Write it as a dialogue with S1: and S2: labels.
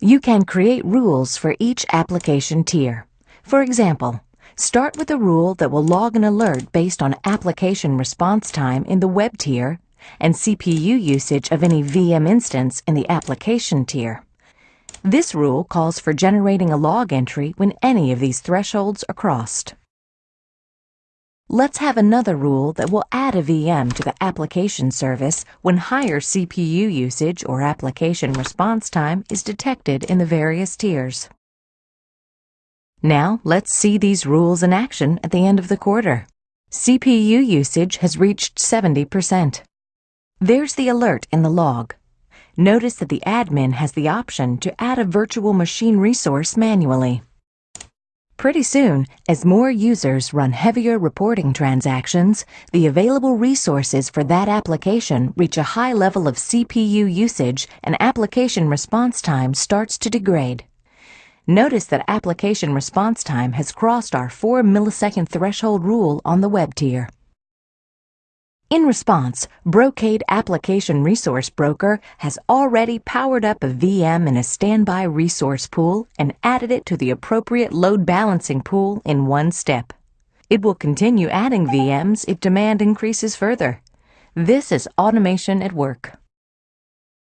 S1: You can create rules for each application tier. For example, start with a rule that will log an alert based on application response time in the web tier and CPU usage of any VM instance in the application tier. This rule calls for generating a log entry when any of these thresholds are crossed. Let's have another rule that will add a VM to the application service when higher CPU usage or application response time is detected in the various tiers. Now, let's see these rules in action at the end of the quarter. CPU usage has reached 70%. There's the alert in the log. Notice that the admin has the option to add a virtual machine resource manually. Pretty soon, as more users run heavier reporting transactions, the available resources for that application reach a high level of CPU usage and application response time starts to degrade. Notice that application response time has crossed our 4 millisecond threshold rule on the web tier. In response, Brocade Application Resource Broker has already powered up a VM in a standby resource pool and added it to the appropriate load balancing pool in one step. It will continue adding VMs if demand increases further. This is automation at work.